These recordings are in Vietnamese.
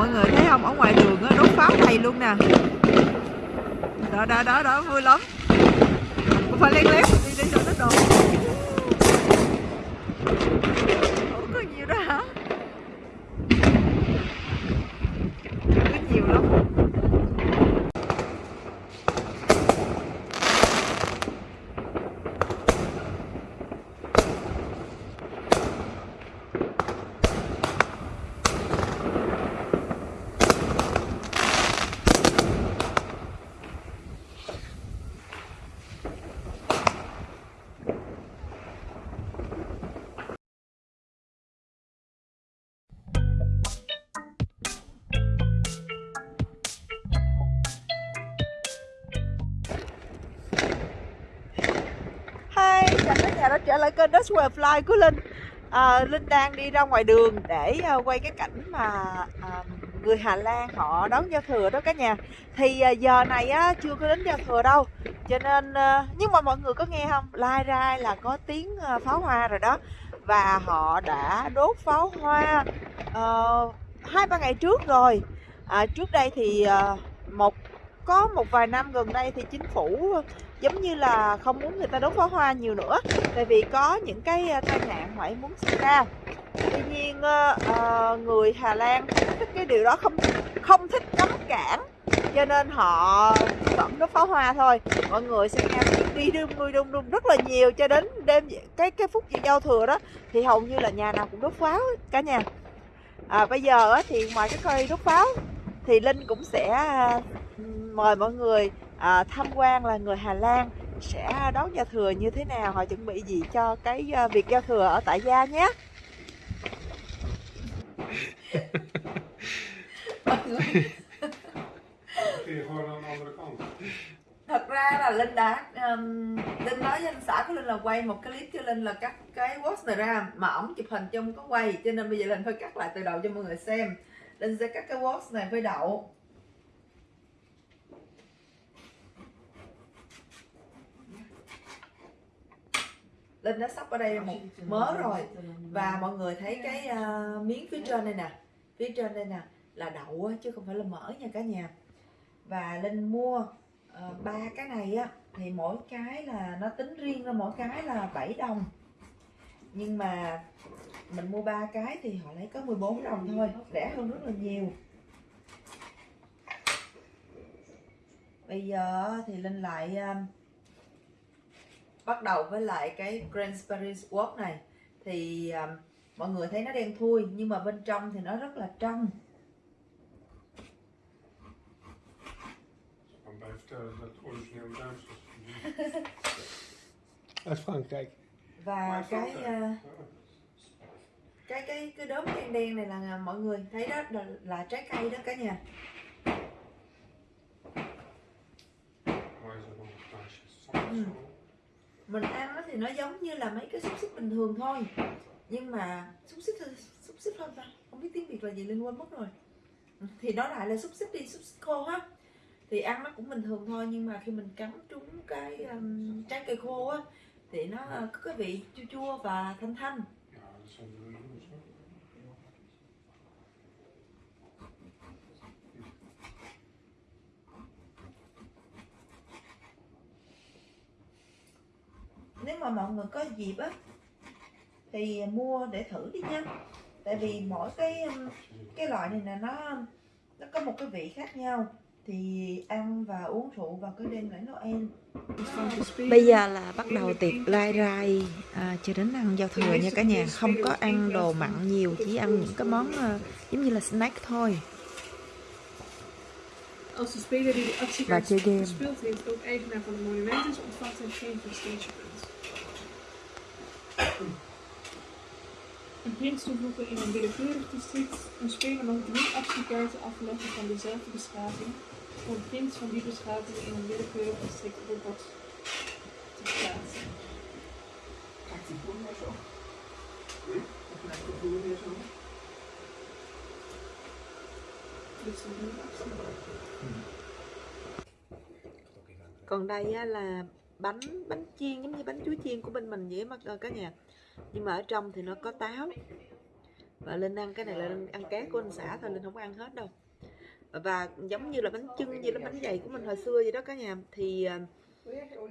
mọi người thấy không ở ngoài đường đốt pháo đầy luôn nè đó đó đó đó vui lắm cũng phải lén lén đi đi cho nó đồ trở lại kênh Dutch Where Fly của Linh. À, Linh đang đi ra ngoài đường để à, quay cái cảnh mà à, người Hà Lan họ đón giao thừa đó cả nhà. Thì à, giờ này á, chưa có đến giao thừa đâu. Cho nên, à, nhưng mà mọi người có nghe không? Lai ra là có tiếng à, pháo hoa rồi đó. Và họ đã đốt pháo hoa uh, hai ba ngày trước rồi. À, Trước đây thì à, một có một vài năm gần đây thì chính phủ giống như là không muốn người ta đốt pháo hoa nhiều nữa tại vì có những cái tai nạn ngoại muốn xảy ra. Tuy nhiên ờ, người Hà Lan thích cái điều đó không không thích cấm cản cho nên họ vẫn đốt pháo hoa thôi. Mọi người sẽ nghe tiếng đi đung đung đung đung rất là nhiều cho đến đêm cái cái phút giao thừa đó thì hầu như là nhà nào cũng đốt pháo cả nhà. À, bây giờ thì ngoài cái cây đốt pháo thì Linh cũng sẽ à, mời mọi người à, tham quan là người Hà Lan sẽ đón giao thừa như thế nào? Họ chuẩn bị gì cho cái à, việc giao thừa ở tại gia nhé. Thật ra là Linh đã um, Linh nói với anh xã của Linh là quay một cái clip cho Linh là cắt cái watch này ra mà ổng chụp hình trong có quay cho nên bây giờ Linh phải cắt lại từ đầu cho mọi người xem. Linh sẽ cắt cái watch này với đậu. Linh đã sắp ở đây một mớ rồi. và mọi người thấy cái à, miếng phía trên đây nè. Phía trên đây nè là đậu chứ không phải là mỡ nha cả nhà. Và Linh mua ờ, ba cái này á thì mỗi cái là nó tính riêng ra mỗi cái là 7 đồng. Nhưng mà mình mua ba cái thì họ lấy có 14 đồng thôi rẻ hơn rất là nhiều. Bây giờ thì Linh lại um, bắt đầu với lại cái Grand Paris Walk này. Thì um, mọi người thấy nó đen thui nhưng mà bên trong thì nó rất là trong. Và cái uh, cái cái cái đốm đen đen này là mọi người thấy đó là, là trái cây đó cả nhà. Waar mình ăn nó thì nó giống như là mấy cái xúc xích bình thường thôi. Nhưng mà xúc xích xúc xích không ta? Không biết tiếng việt là gì linh quên mất rồi. Thì nó lại là xúc xích đi xúc xích khô á. Thì ăn nó cũng bình thường thôi nhưng mà khi mình cắn trúng cái um, trái cây khô á thì nó có cái vị chua chua và thanh thanh Ja, dat zijn de noedels hoor. nếu mà mọi người có dịp á thì mua để thử đi nha. Tại vì mỗi cái um, cái loại này là nó nó có một cái vị khác nhau. Thì ăn và uống rượu vào cái đêm lễ Noel. Bây giờ là bắt đầu tiệc lai rai à, cho đến ăn giao thừa nha cả nhà. Không có ăn đồ mặn nhiều Chỉ ăn những cái món à, giống như là snack thôi. Als de speler die de heeft ook eigenaar van is, geen. Een prins toevoegen in een willekeurig district. Een speler mag drie actiekaarten afleggen van dezelfde beschaving. Voor een prins van die beschaving in een willekeurig district op het bord te plaatsen. Dit is een actie. Còn đây là bánh bánh chiên, giống như bánh chuối chiên của bên mình vậy mà ờ, cả nhà. Nhưng mà ở trong thì nó có táo. Và linh ăn cái này là linh ăn cá của anh xã thôi, linh không ăn hết đâu. Và giống như là bánh chưng như là bánh dày của mình hồi xưa vậy đó cả nhà. Thì ờ,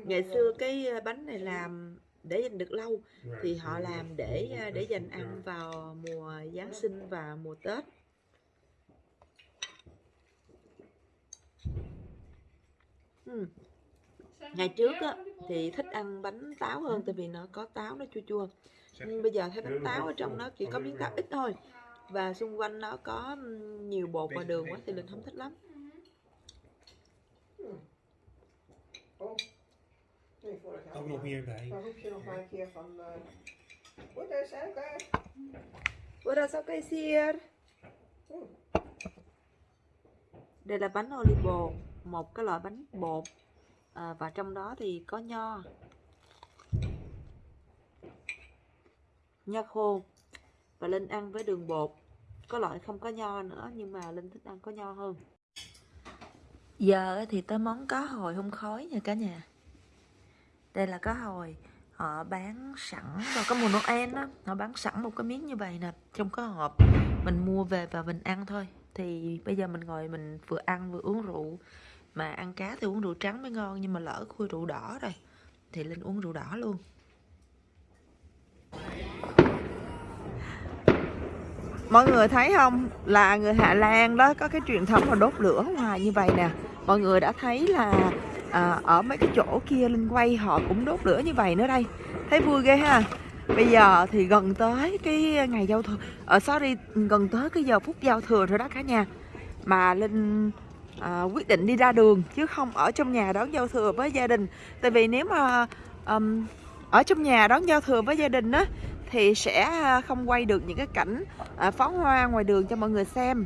ngày xưa cái ờ, bánh này làm để dành được lâu. Thì họ làm để để dành ăn vào mùa Giáng sinh và mùa Tết. Hmm ngày trước á thì thích ăn bánh táo hơn tại vì nó có táo nó chua chua. Nhưng bây giờ thấy bánh táo ở trong nó chỉ có miếng táo ít thôi. Và xung quanh nó có nhiều bột và đường quá thì linh không thích lắm. Ook nog meer bij. Dan roep je nog maar een keer van. Uh, Goed, is Đây là bánh olive bột Một cái loại bánh bột à, Và trong đó thì có nho. Nho khô. Và Linh ăn với đường bột. Có loại không có nho nữa Nhưng mà Linh thích ăn có nho hơn. Giờ thì tới món cá hồi hun khói nha cả nhà. Đây là cá hồi. Họ bán sẵn vào có mùa Noel đó họ bán sẵn một cái miếng như vậy nè trong cái hộp. Mình mua về và mình ăn thôi. Thì bây giờ mình ngồi mình vừa ăn vừa uống rượu mà ăn cá thì uống rượu trắng mới ngon nhưng mà lỡ khui rượu đỏ rồi thì linh uống rượu đỏ luôn. Mọi người thấy không? Là người Hà Lan đó có cái truyền thống là đốt lửa ngoài như vậy nè. Mọi người đã thấy là à, ở mấy cái chỗ kia linh quay họ cũng đốt lửa như vậy nữa đây. Thấy vui ghê ha? Bây giờ thì gần tới cái ngày giao thừa ở sorry gần tới cái giờ phút giao thừa rồi đó cả nhà. Mà linh à, quyết định đi ra đường chứ không ở trong nhà đón giao thừa với gia đình. Tại vì nếu mà um, ở trong nhà đón giao thừa với gia đình á thì sẽ à, không quay được những cái cảnh à, pháo hoa ngoài đường cho mọi người xem.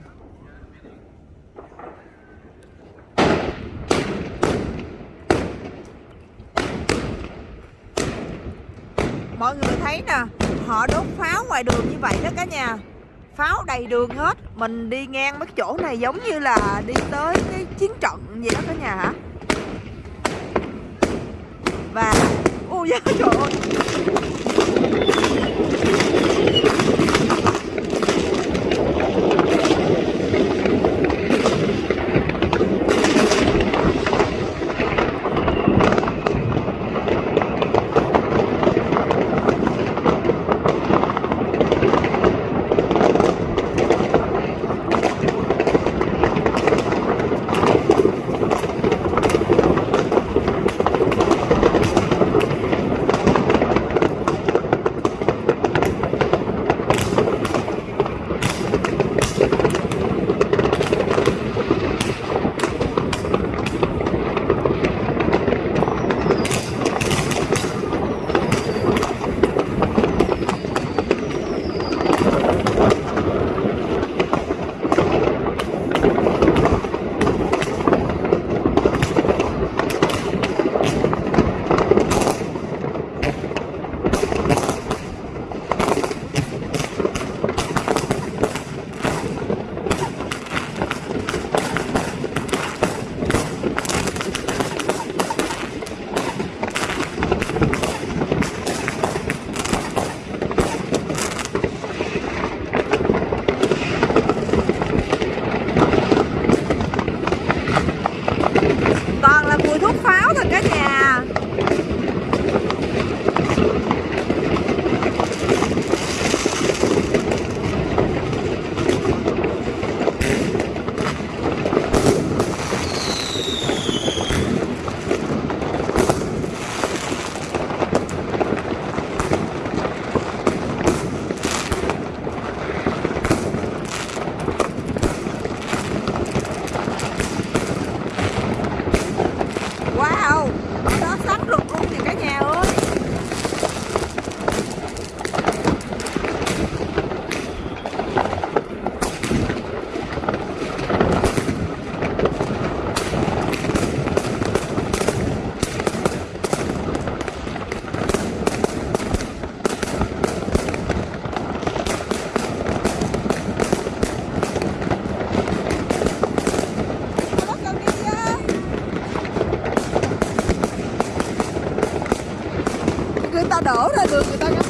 Mọi người thấy nè họ đốt pháo ngoài đường như vậy đó cả nhà pháo đầy đường hết. Mình đi ngang mấy chỗ này giống như là đi tới cái chiến trận gì đó cả nhà hả? Và ôi da trời ơi. 好了，就是大家。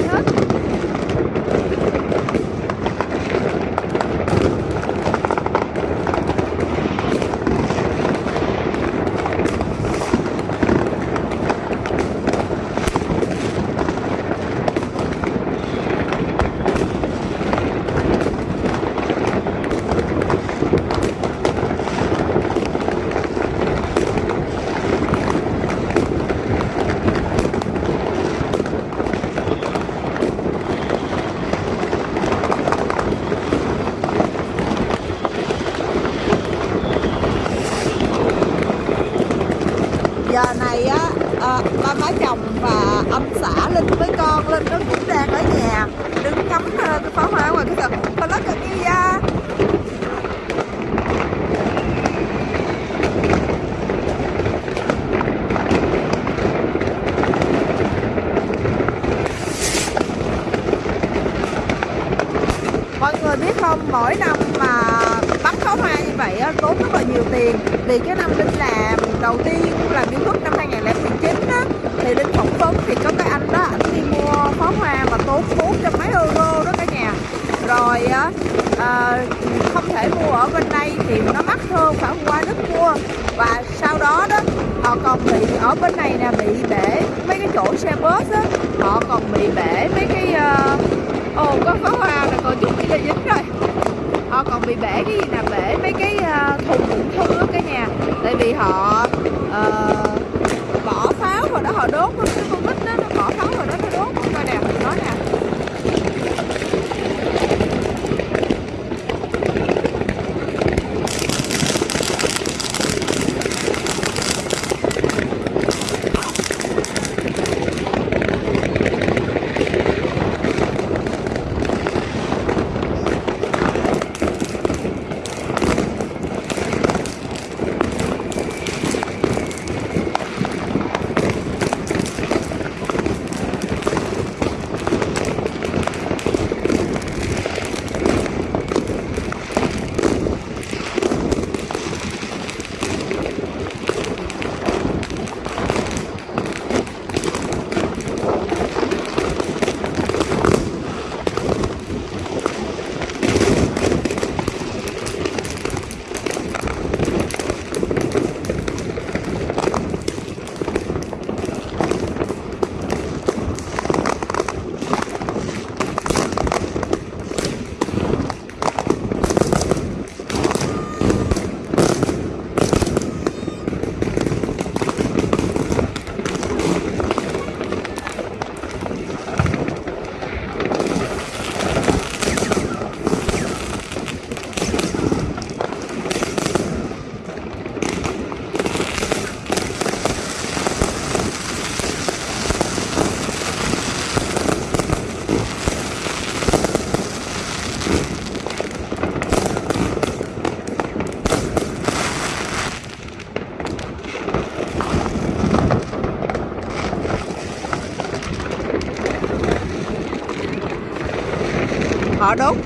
Nhiều pháo hoa hết giờ này á à, ba má chồng và ông xã linh với con linh nó cũng đang ở nhà đứng ngắm ờ, cái pháo hoa ngoài cái sân có lắc cái kia à mọi người biết không mỗi năm mà bắn pháo hoa như vậy á, tốn rất là nhiều tiền. Vì cái năm linh làm đầu tiên làm youtube năm 2019 á thì linh phỏng vấn thì có cái anh đó anh đi mua pháo hoa mà tốn bốn trăm mấy euro đó cả nhà. Rồi á à, không thể mua ở bên đây thì nó mắc hơn phải qua nước mua. Và sau đó đó họ còn bị ở bên này nè bị bể mấy cái chỗ xe bus á họ còn bị bể mấy cái uh, ồ có pháo hoa là còn chút kia dính rồi. Họ còn bị bể cái gì nè bể mấy cái à, thùng đựng thư á cả nhà. Tại vì họ uh, bỏ pháo vào đó họ đốt luôn cái con nít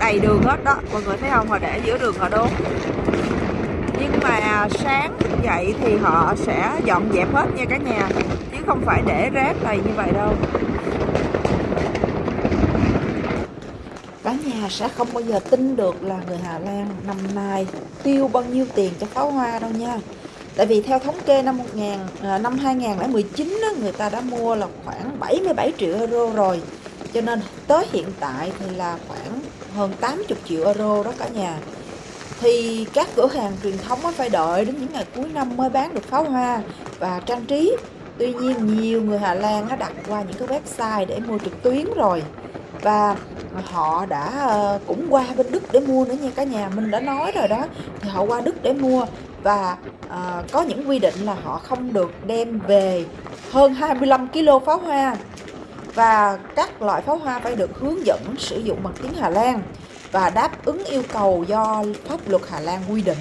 đầy đường hết đó. Mọi người thấy không? Họ để giữa đường họ đốn. Nhưng mà sáng dậy thì họ sẽ dọn dẹp hết nha cả nhà. Chứ không phải để rác đầy như vậy đâu. Cả nhà sẽ không bao giờ tin được là người Hà Lan năm nay tiêu bao nhiêu tiền cho pháo hoa đâu nha. Tại vì theo thống kê năm 1000 à, năm 2019 đó, người ta đã mua là khoảng 77 triệu euro rồi. Cho nên tới hiện tại thì là khoảng hơn 80 triệu euro đó cả nhà. Thì các cửa hàng truyền thống phải đợi đến những ngày cuối năm mới bán được pháo hoa và trang trí. Tuy nhiên nhiều người Hà Lan đã đặt qua những cái website để mua trực tuyến rồi và họ đã ờ, cũng qua bên Đức để mua nữa nha cả nhà mình đã nói rồi đó thì họ qua Đức để mua và à, có những quy định là họ không được đem về hơn 25 kg pháo hoa và các loại pháo hoa phải được hướng dẫn sử dụng bằng tiếng Hà Lan và đáp ứng yêu cầu do pháp luật Hà Lan quy định.